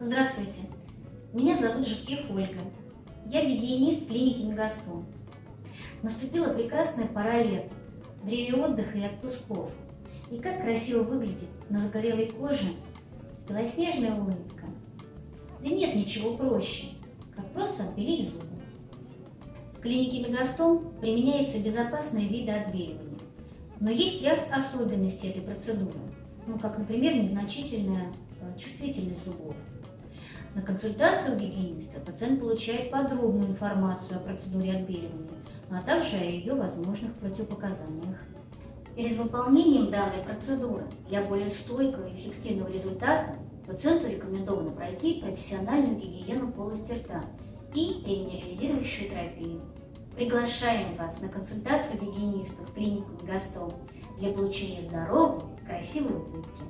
Здравствуйте, меня зовут Жуких Ольга. Я гигиенист клиники Мегастон. Наступила прекрасная пора лета, время отдыха и отпусков. И как красиво выглядит на загорелой коже белоснежная улыбка. Да нет ничего проще, как просто отбелить зубы. В клинике Мегастом применяется безопасные виды отбеливания. Но есть ряд особенностей этой процедуры, ну, как, например, незначительная э, чувствительность зубов. На консультацию у гигиениста пациент получает подробную информацию о процедуре отбеливания, а также о ее возможных противопоказаниях. Перед выполнением данной процедуры для более стойкого и эффективного результата пациенту рекомендовано пройти профессиональную гигиену полости рта и реминерализирующую терапию. Приглашаем вас на консультацию гигиениста в клинику Мегастом для получения здоровой, красивой улыбки.